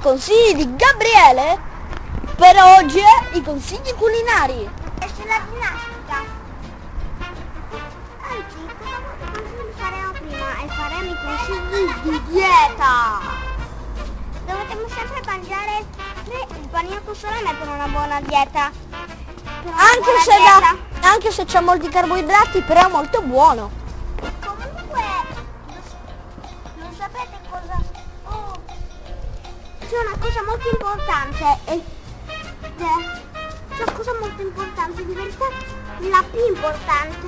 consigli di Gabriele per oggi i consigli culinari. E sulla ginnastica. Anzi, cosa consigli faremo prima e faremo i consigli di dieta. Dovete sempre mangiare il panino con salame per una buona dieta. Una Anche buona se, dieta. da, anche se c'è molti carboidrati, però è molto buono. Comunque, non sapete cosa... C'è una cosa molto importante e... è- C'è una cosa molto importante, di verità la più importante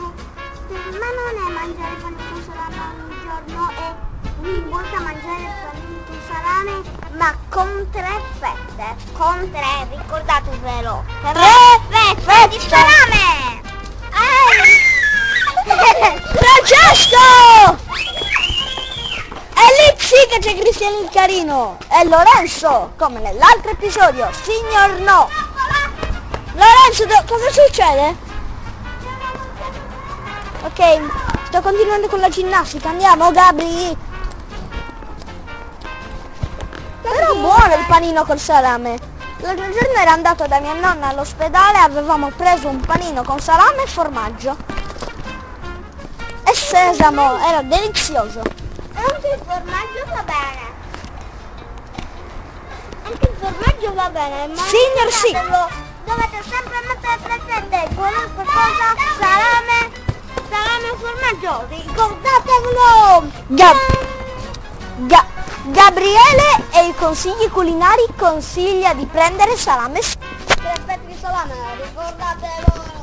me non è mangiare pane con salame ogni giorno e mi importa mangiare pane con salame ma con tre fette, con tre, ricordatevelo, Tre fette di fette. salame! Che c'è Cristiano il Carino e Lorenzo, come nell'altro episodio, signor no. Lorenzo, cosa succede? Ok, sto continuando con la ginnastica, andiamo Gabri. Però buono il panino col salame. L'altro giorno ero andato da mia nonna all'ospedale, avevamo preso un panino con salame e formaggio. E sesamo, era delizioso. Anche il formaggio va bene. Anche il formaggio va bene, ma Signor sì. ricordatelo, Dovete sempre mettere presente qualunque cosa, salame, salame formaggio, ricordatevelo! Gab- Ga- Gabriele e i consigli culinari consiglia di prendere salame Tre fette di salame, ricordate